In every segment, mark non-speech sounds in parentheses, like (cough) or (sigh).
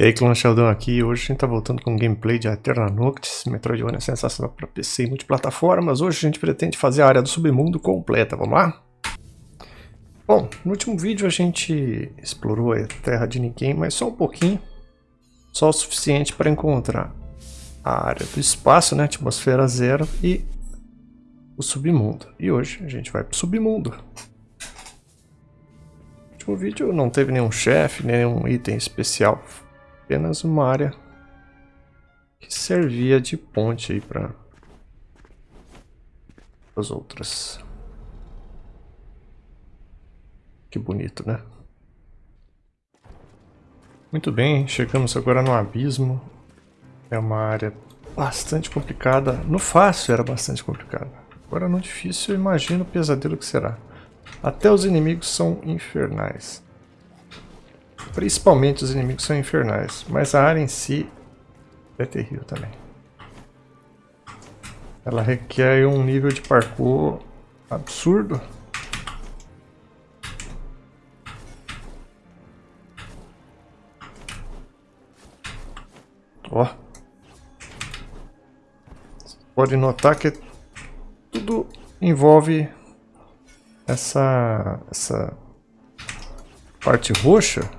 E aí, Clã Sheldon aqui, hoje a gente tá voltando com um gameplay de Eterna Noctis, Metroidvania sensacional para PC e multiplataformas. Hoje a gente pretende fazer a área do submundo completa, vamos lá? Bom, no último vídeo a gente explorou a Terra de Ninguém, mas só um pouquinho, só o suficiente para encontrar a área do espaço, né, atmosfera zero e o submundo. E hoje a gente vai pro submundo. No último vídeo não teve nenhum chefe, nenhum item especial apenas uma área que servia de ponte aí para as outras. Que bonito, né? Muito bem, chegamos agora no abismo. É uma área bastante complicada. No fácil era bastante complicada. Agora no difícil eu imagino o pesadelo que será. Até os inimigos são infernais. Principalmente os inimigos são infernais, mas a área em si é terrível também. Ela requer um nível de parkour absurdo. Ó. Pode notar que tudo envolve essa, essa parte roxa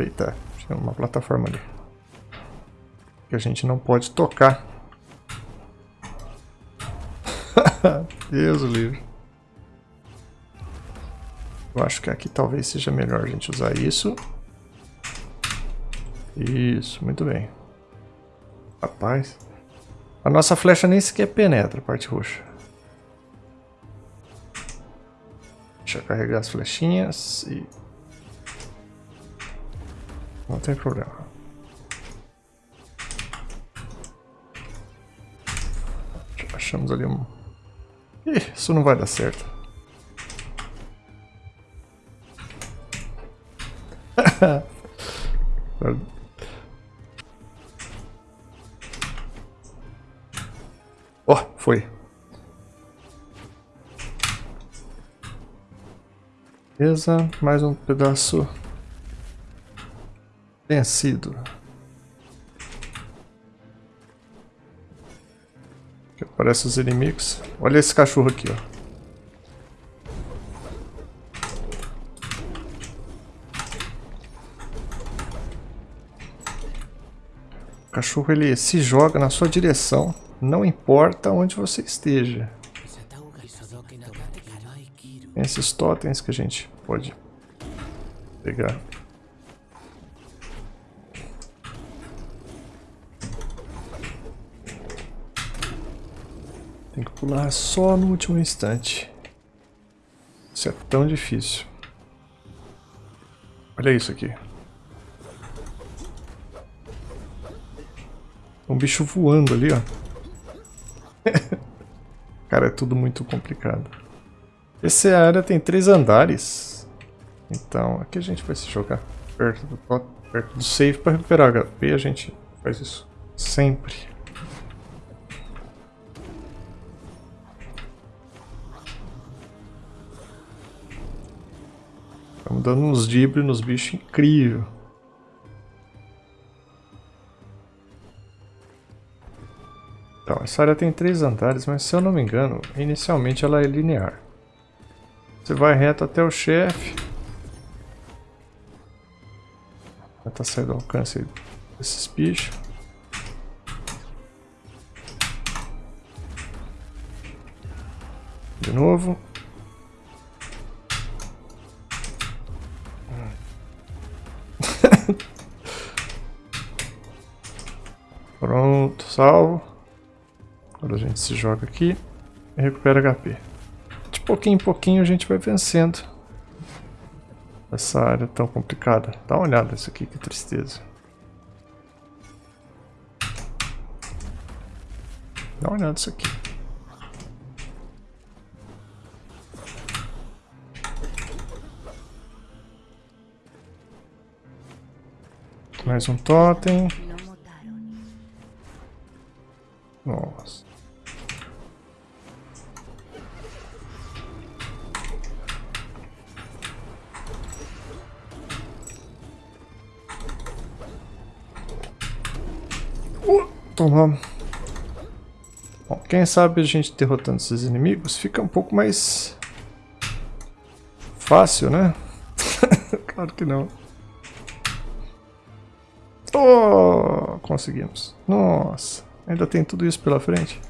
Eita, tinha uma plataforma ali. Que a gente não pode tocar. (laughs) Deus livre. Eu acho que aqui talvez seja melhor a gente usar isso. Isso, muito bem. Rapaz. A nossa flecha nem sequer penetra a parte roxa. Deixa eu carregar as flechinhas e não tem problema. Achamos ali um... Ih, isso não vai dar certo. Ó, (laughs) oh, foi. Beleza, mais um pedaço tenha sido. Aqui aparecem os inimigos. Olha esse cachorro aqui, ó. O cachorro ele se joga na sua direção, não importa onde você esteja. Tem esses totens que a gente pode pegar. Pular só no último instante. Isso é tão difícil. Olha isso aqui. Um bicho voando ali, ó. (laughs) Cara, é tudo muito complicado. Essa área tem três andares. Então, aqui a gente vai se jogar perto do, perto do save para recuperar HP. A gente faz isso sempre. Estamos dando uns dribles nos bichos incrível. Então, essa área tem três andares, mas se eu não me engano, inicialmente ela é linear. Você vai reto até o chefe. Já tá saindo do alcance desses bichos. De novo. Salvo. Agora a gente se joga aqui e recupera HP. De pouquinho em pouquinho a gente vai vencendo essa área tão complicada. Dá uma olhada nisso aqui, que tristeza. Dá uma olhada nisso aqui. Mais um totem. Nossa. Uh, então Toma. Bom, quem sabe a gente derrotando esses inimigos fica um pouco mais fácil, né? (laughs) claro que não. Oh, conseguimos. Nossa ainda tem tudo isso pela frente.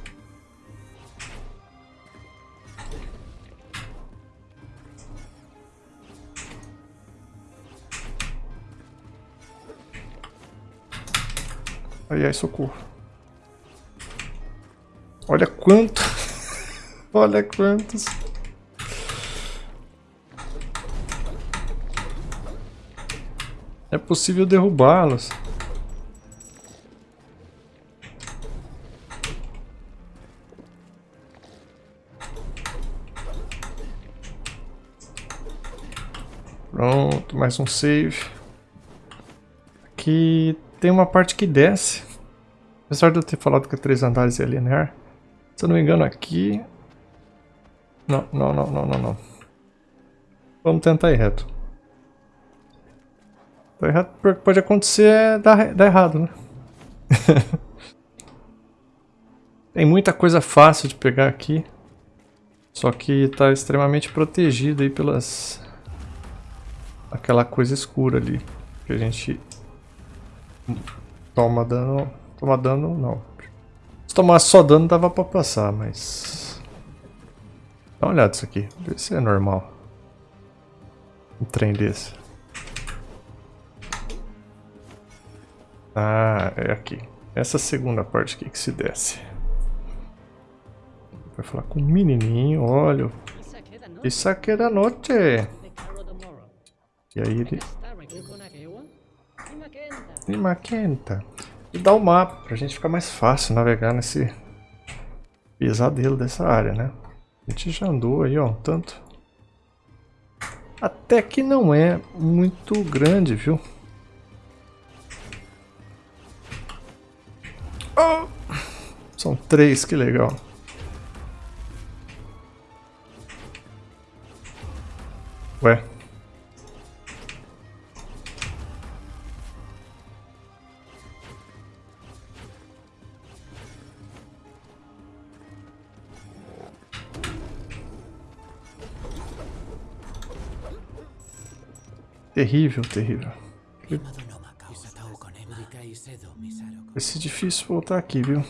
Ai, ai, socorro. Olha quanto. (laughs) Olha quantos. É possível derrubá-los. Mais um save. Aqui tem uma parte que desce. Apesar de eu ter falado que é três andares é linear. Se eu não me engano aqui... Não, não, não, não, não, não. Vamos tentar ir reto. Tá errado, porque pode acontecer é dar, dar errado, né? (laughs) Tem muita coisa fácil de pegar aqui. Só que está extremamente protegido aí pelas... Aquela coisa escura ali. Que a gente toma dano... Toma dano, não. Se tomasse só dano dava pra passar, mas... Dá uma olhada isso aqui. Vê se é normal. Um trem desse. Ah, é aqui. Essa segunda parte aqui que se desce. Vai falar com o menininho, olha. Isso aqui é da noite. E aí ele... E maquenta. E dá o mapa, pra gente ficar mais fácil navegar nesse pesadelo dessa área, né? A gente já andou aí, ó, tanto. Até que não é muito grande, viu? Oh! São três, que legal. Terrível, terrível. Vai ser difícil voltar aqui, viu?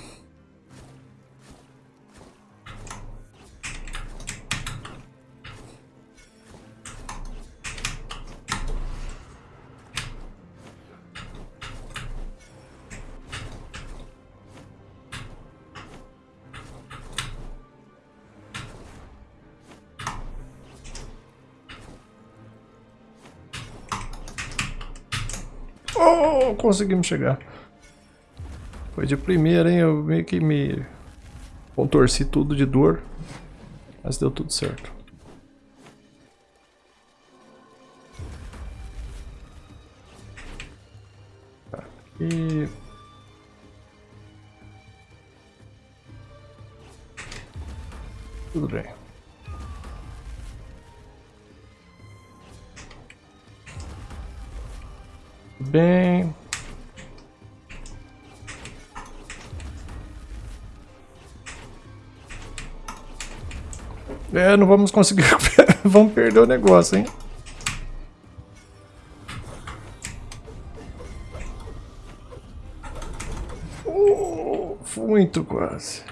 Oh, conseguimos chegar. Foi de primeira, hein? Eu meio que me contorci tudo de dor. Mas deu tudo certo. Bem... É, não vamos conseguir. (laughs) vamos perder o negócio, hein? Uh, muito quase.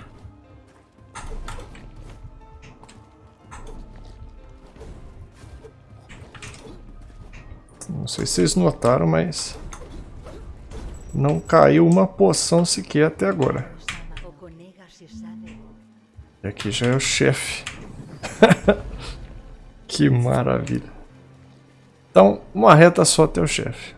Sei se vocês notaram, mas não caiu uma poção sequer até agora. E aqui já é o chefe. (laughs) que maravilha. Então, uma reta só até o chefe.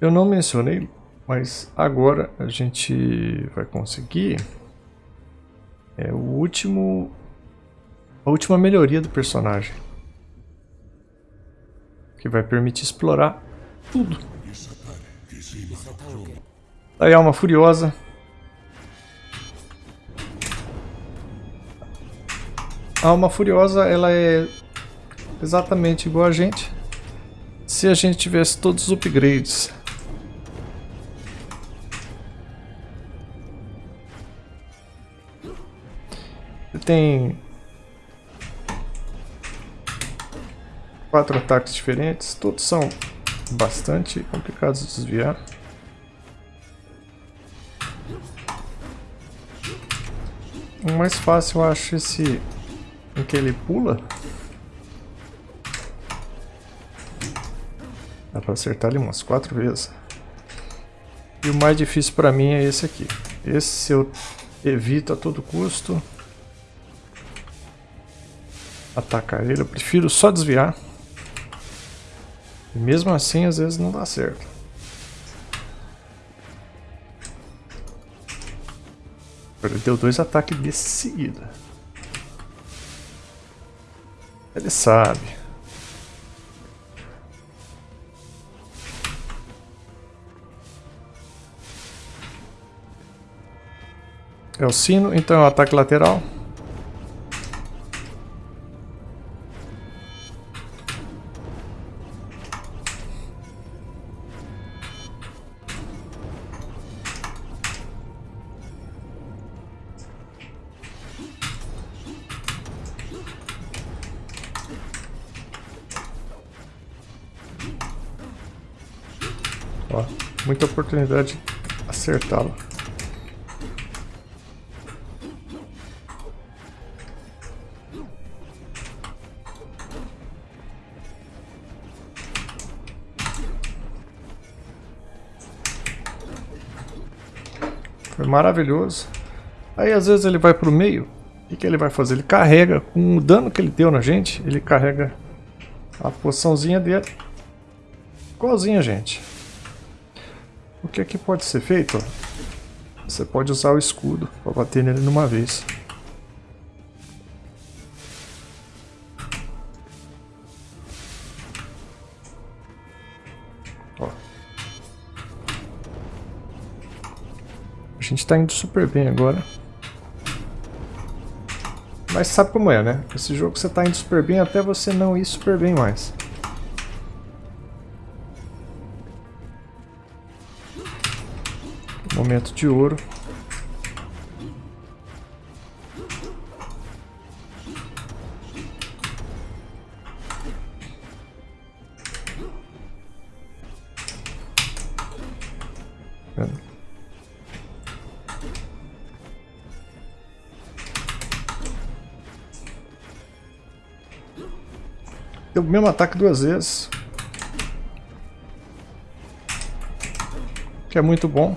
Eu não mencionei, mas agora a gente vai conseguir é o último a última melhoria do personagem. Que vai permitir explorar tudo. Aí a alma furiosa A alma furiosa, ela é exatamente igual a gente. se a gente tivesse todos os upgrades. Tem quatro ataques diferentes, todos são bastante complicados de desviar. O mais fácil eu acho esse em que ele pula. Dá pra acertar ele umas quatro vezes. E o mais difícil pra mim é esse aqui. Esse eu evito a todo custo. Atacar ele, eu prefiro só desviar. E mesmo assim, às vezes não dá certo. Ele deu dois ataques de seguida. Ele sabe. É o sino, então é o ataque lateral. Oportunidade de acertá-lo. Foi maravilhoso. Aí às vezes ele vai pro meio. O que, ele vai fazer? Ele carrega, com o dano que ele deu na gente, ele carrega a poçãozinha dele. Igualzinha, gente. O que aqui pode ser feito? Você pode usar o escudo para bater nele numa vez. Ó. A gente está indo super bem agora. Mas sabe como é, né? Esse jogo você está indo super bem até você não ir super bem mais. Momento de ouro. Deu o mesmo ataque duas vezes. Que é muito bom.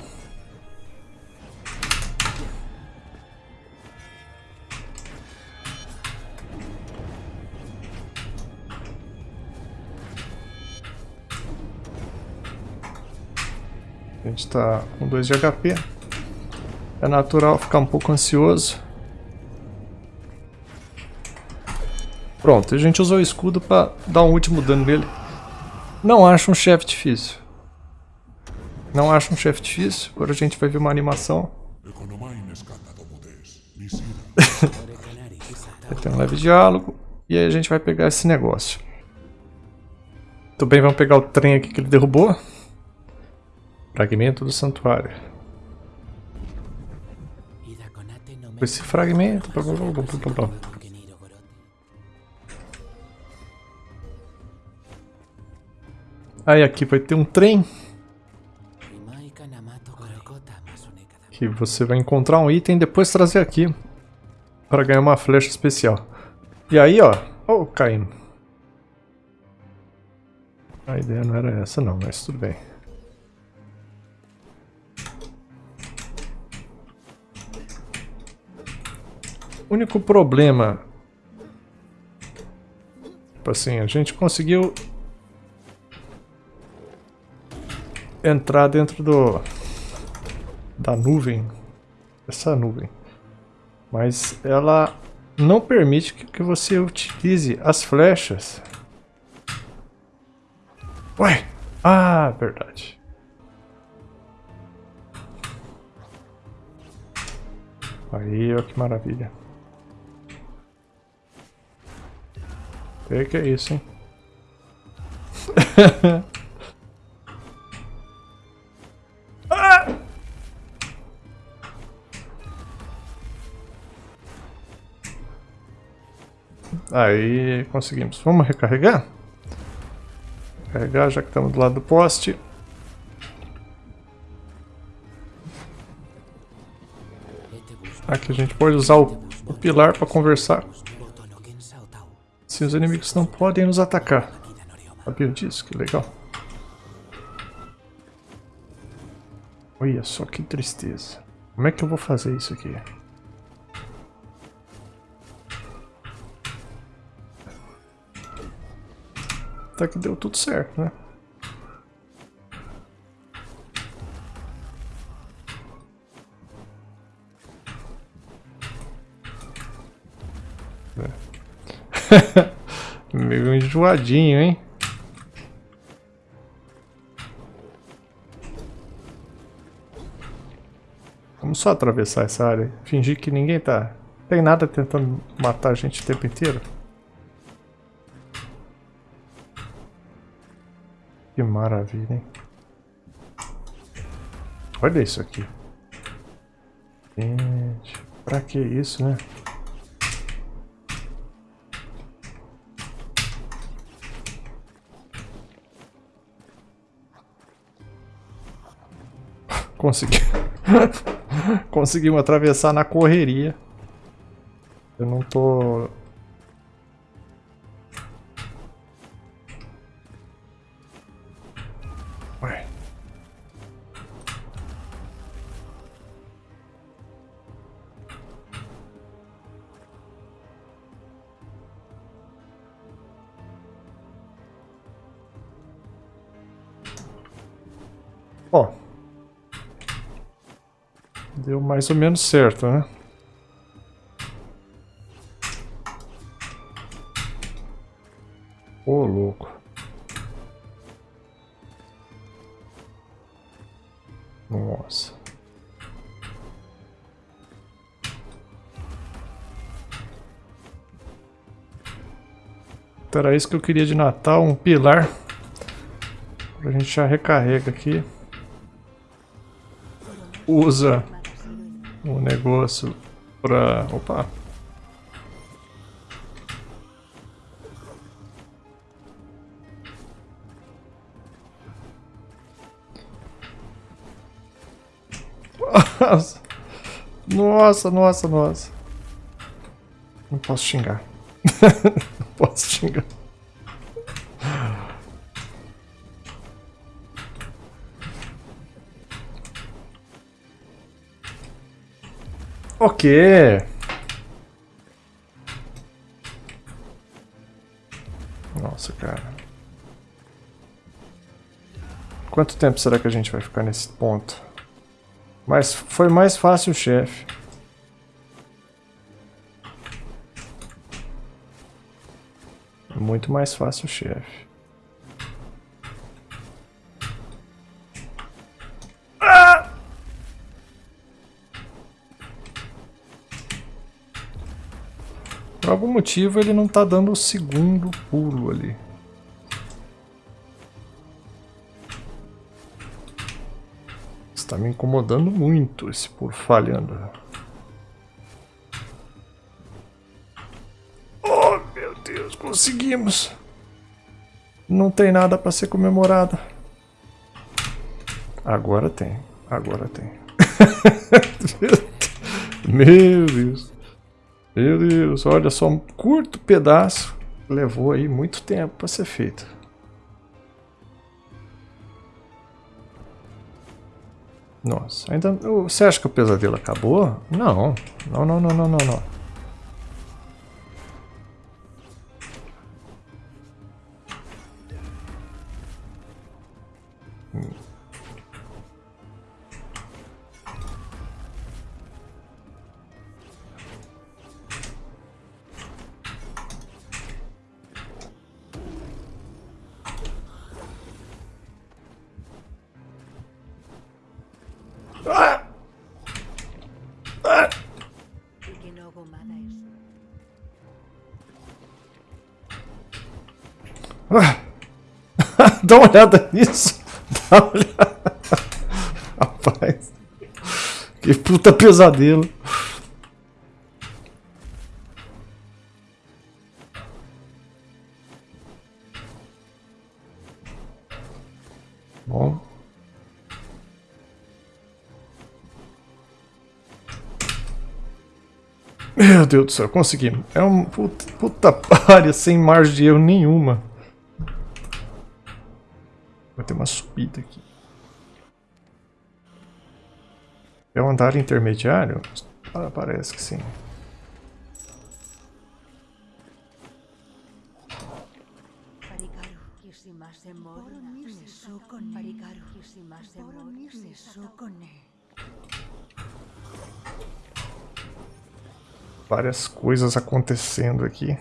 Está com 2 de HP. É natural ficar um pouco ansioso. Pronto, a gente usou o escudo para dar um último dano nele. Não acho um chefe difícil. Não acho um chefe difícil. Agora a gente vai ver uma animação. (laughs) Tem um leve diálogo. E aí a gente vai pegar esse negócio. Tudo bem, vamos pegar o trem aqui que ele derrubou. Fragmento do santuário. Esse fragmento. Aí aqui vai ter um trem. Que você vai encontrar um item e depois trazer aqui. Para ganhar uma flecha especial. E aí, ó. Oh, caindo. A ideia não era essa não, mas tudo bem. Único problema... Tipo assim, a gente conseguiu... Entrar dentro do... Da nuvem. Essa nuvem. Mas ela não permite que você utilize as flechas. Ué! Ah, verdade. Aí, ó que maravilha. O que é isso, hein? (laughs) Ah! Aí, conseguimos. Vamos recarregar? Carregar, já que estamos do lado do poste. Aqui a gente pode usar o, o pilar para conversar. Os inimigos não podem nos atacar. Sabia disso? Que legal. Olha só que tristeza. Como é que eu vou fazer isso aqui? Até que deu tudo certo, né? É. (laughs) Meio enjoadinho, hein? Vamos só atravessar essa área. Fingir que ninguém tá... Tem nada tentando matar a gente o tempo inteiro. Que maravilha, hein? Olha isso aqui. Gente, pra que isso, né? Consegui. (laughs) Conseguimos atravessar na correria. Eu não tô mais ou menos certo, né? Ô, louco. Nossa. Era isso que eu queria de Natal, um pilar. A gente já recarrega aqui usa o negócio pra... Opa! Nossa, nossa, nossa. Não posso xingar. (laughs) Não posso xingar. Ok. Nossa, cara. Quanto tempo será que a gente vai ficar nesse ponto? Mas foi mais fácil o chefe. Muito mais fácil o chefe. Algum motivo ele não está dando o segundo pulo ali. Está me incomodando muito esse pulo falhando. Oh, meu Deus, conseguimos! Não tem nada para ser comemorado. Agora tem, agora tem. (laughs) meu Deus. Deus, olha só, um curto pedaço levou aí muito tempo para ser feito. Nossa, ainda. Você acha que o pesadelo acabou? Não. Não, não, não, não, não, não. Ah. (laughs) Dá uma olhada nisso. Dá uma olhada. (laughs) Rapaz. Que puta pesadelo. Bom. Meu Deus do céu, conseguimos. É um puta, (laughs) puta sem margem de erro nenhuma. Vai ter uma subida aqui. É um andar intermediário? Ah, parece que sim. Várias coisas acontecendo aqui.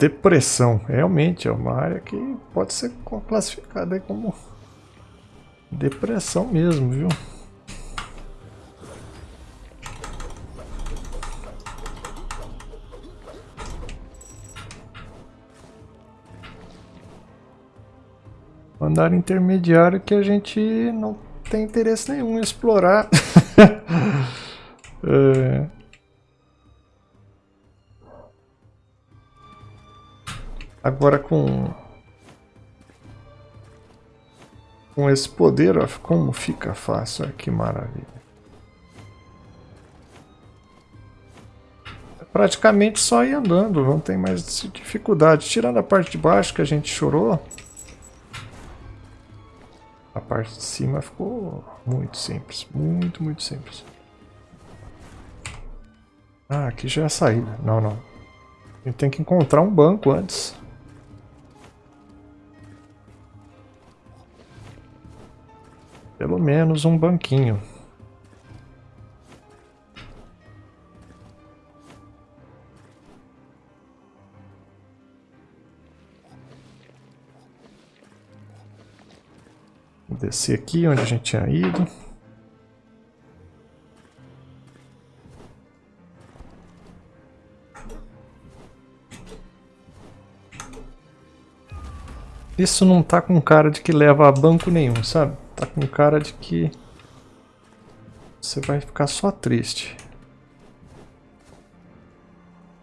Depressão, realmente é uma área que pode ser classificada como depressão mesmo, viu? Andar intermediário que a gente não tem interesse nenhum em explorar. (laughs) é... Agora com com esse poder, ó, como fica fácil, olha que maravilha. É praticamente só ir andando, não tem mais dificuldade. Tirando a parte de baixo que a gente chorou, a parte de cima ficou muito simples, muito, muito simples. Ah, aqui já é a saída. Não, não. A gente tem que encontrar um banco antes. Pelo menos um banquinho. Descer aqui onde a gente tinha ido. Isso não tá com cara de que leva a banco nenhum, sabe? Tá com cara de que você vai ficar só triste.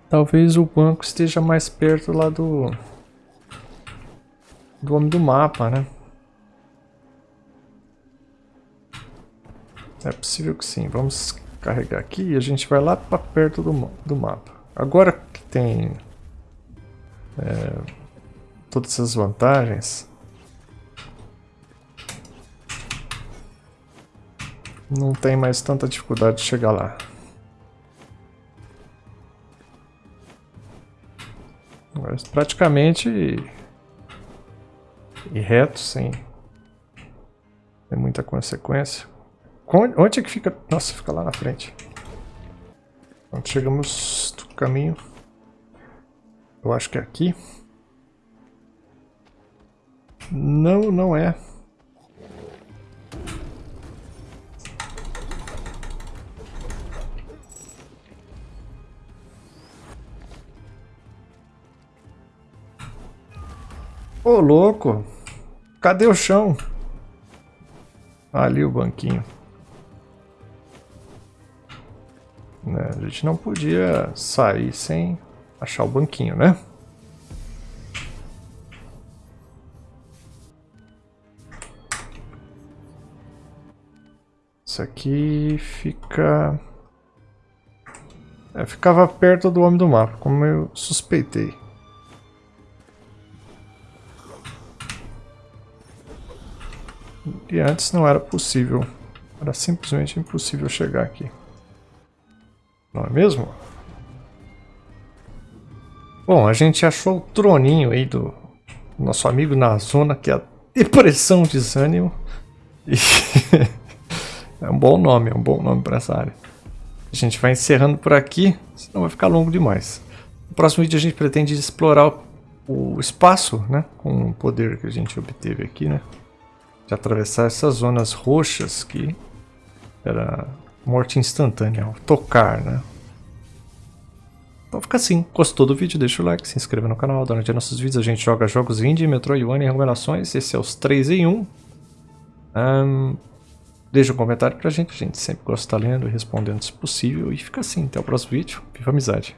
Talvez o banco esteja mais perto lá do do homem do mapa, né? É possível que sim. Vamos carregar aqui e a gente vai lá para perto do, do mapa. Agora que tem é, todas essas vantagens, não tem mais tanta dificuldade de chegar lá. Praticamente e reto, sem, sem muita consequência. Onde é que fica? Nossa, fica lá na frente. Quando chegamos do caminho, eu acho que é aqui. Não, não é. Ô, louco. Cadê o chão? Ali o banquinho. Né? A gente não podia sair sem achar o banquinho, né? Isso aqui fica... É, ficava perto do homem do mapa, como eu suspeitei. E antes não era possível. Era simplesmente impossível chegar aqui. Não é mesmo? Bom, a gente achou o troninho aí do nosso amigo na zona, que é a depressão desânimo. E (laughs) é um bom nome, é um bom nome para essa área. A gente vai encerrando por aqui, senão vai ficar longo demais. No próximo vídeo a gente pretende explorar o espaço, né? Com o poder que a gente obteve aqui, né? De atravessar essas zonas roxas que era morte instantânea, tocar, né? Então fica assim. Gostou do vídeo? Deixa o like, se inscreva no canal. Durante nossos vídeos a gente joga jogos indie, Metroidvania e recomendações. Esse é os 3 em 1. Um, deixa um comentário pra gente. A gente sempre gosta de estar lendo e respondendo se possível. E fica assim. Até o próximo vídeo. Viva amizade!